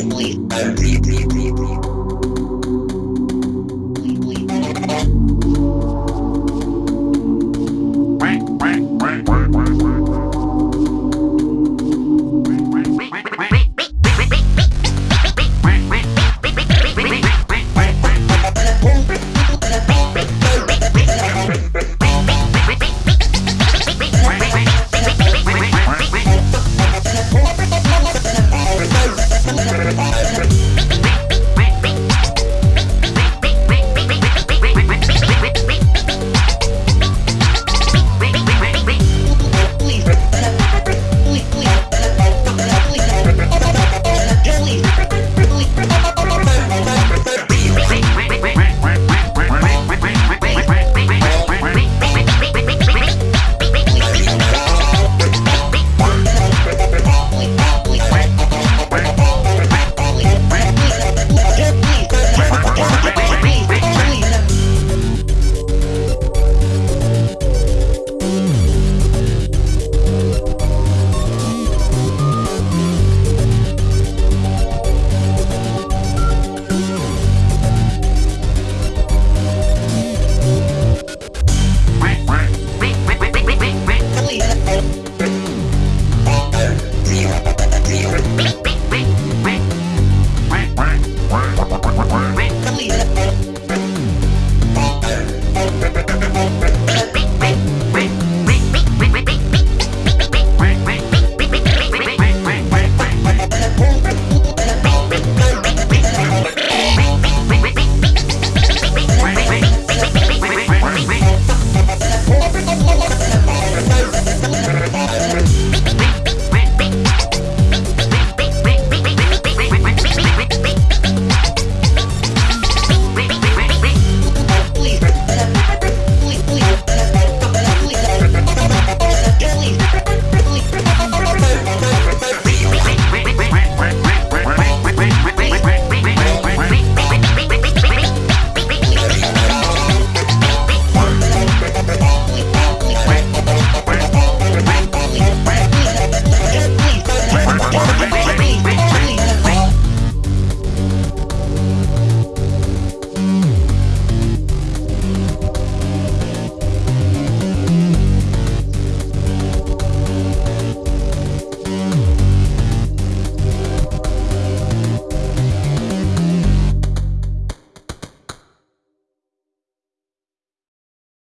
Please.